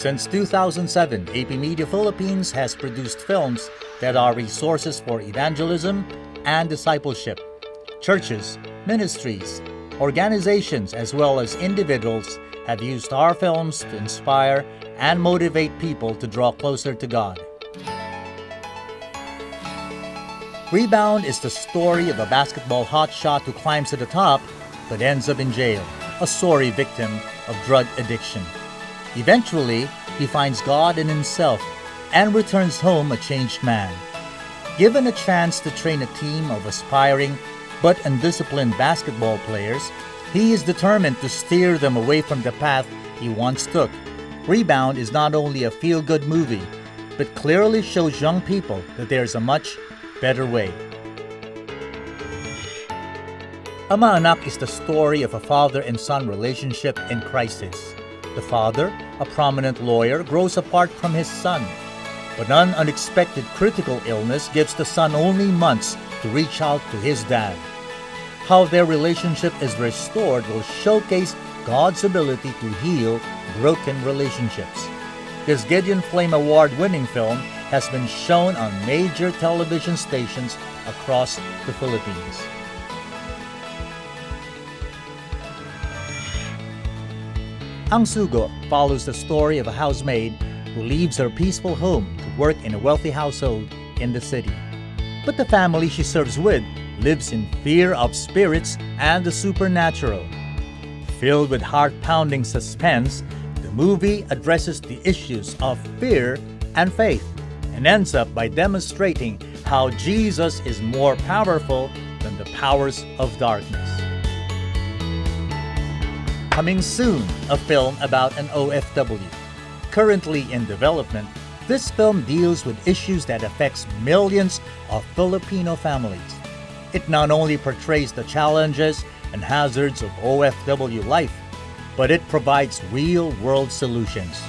Since 2007, AP Media Philippines has produced films that are resources for evangelism and discipleship. Churches, ministries, organizations, as well as individuals have used our films to inspire and motivate people to draw closer to God. Rebound is the story of a basketball hotshot who climbs to the top but ends up in jail, a sorry victim of drug addiction. Eventually, he finds God in himself and returns home a changed man. Given a chance to train a team of aspiring but undisciplined basketball players, he is determined to steer them away from the path he once took. Rebound is not only a feel good movie, but clearly shows young people that there is a much better way. Ama Anak is the story of a father and son relationship in crisis. The father, a prominent lawyer, grows apart from his son. But an unexpected critical illness gives the son only months to reach out to his dad. How their relationship is restored will showcase God's ability to heal broken relationships. This Gideon Flame Award winning film has been shown on major television stations across the Philippines. Ang Sugo follows the story of a housemaid who leaves her peaceful home to work in a wealthy household in the city. But the family she serves with lives in fear of spirits and the supernatural. Filled with heart-pounding suspense, the movie addresses the issues of fear and faith and ends up by demonstrating how Jesus is more powerful than the powers of darkness. Coming soon, a film about an OFW. Currently in development, this film deals with issues that affects millions of Filipino families. It not only portrays the challenges and hazards of OFW life, but it provides real-world solutions.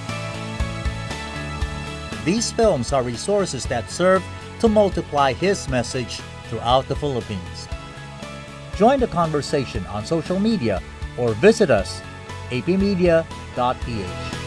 These films are resources that serve to multiply his message throughout the Philippines. Join the conversation on social media or visit us apmedia.ph.